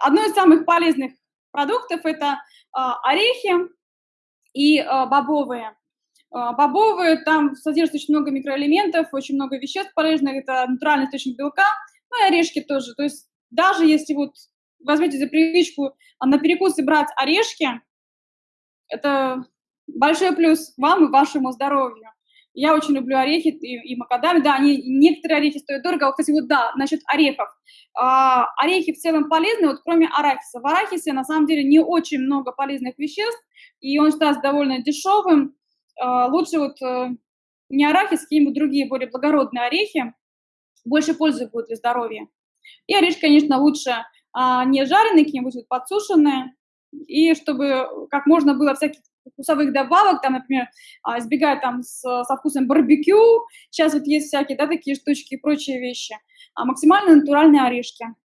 одно из самых полезных продуктов – это орехи и бобовые. Бобовые, там содержится очень много микроэлементов, очень много веществ полезных, это натуральный источник белка, ну и орешки тоже. То есть даже если вот возьмете за привычку на перекусы брать орешки, это большой плюс вам и вашему здоровью. Я очень люблю орехи и, и макадами. Да, они, некоторые орехи стоят дорого. Вот, кстати, вот да, насчет орехов. А, орехи в целом полезны, вот кроме арахиса. В арахисе на самом деле не очень много полезных веществ, и он считается довольно дешевым. А, лучше вот а, не арахис, какие-нибудь другие более благородные орехи. Больше пользы будет для здоровья. И орешки, конечно, лучше а, не жареные, какие-нибудь подсушенные. И чтобы как можно было всяких вкусовых добавок, там, например, а, избегать там с, со вкусом барбекю, сейчас вот есть всякие, да, такие штучки и прочие вещи, а максимально натуральные орешки.